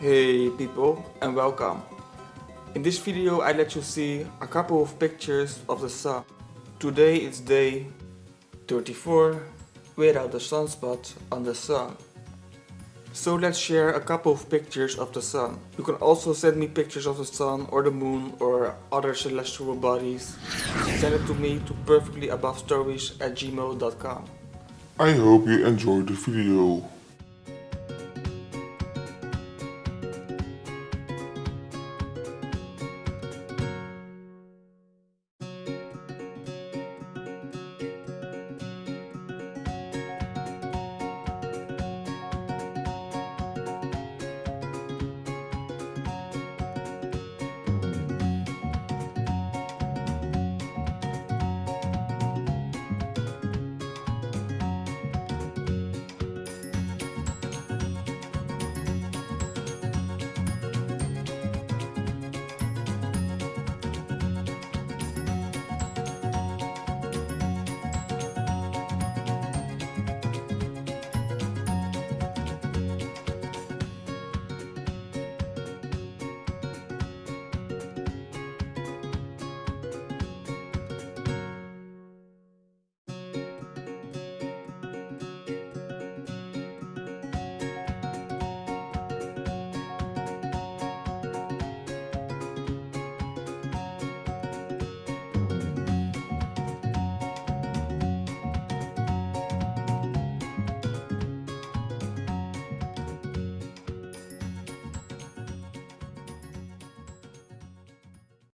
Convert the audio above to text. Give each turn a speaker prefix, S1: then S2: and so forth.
S1: Hey people and welcome. In this video I let you see a couple of pictures of the sun. Today is day 34 without the sunspot on the sun. So let's share a couple of pictures of the sun. You can also send me pictures of the sun or the moon or other celestial bodies. Send it to me to perfectlyabovestories at gmail.com.
S2: I hope you enjoyed the video.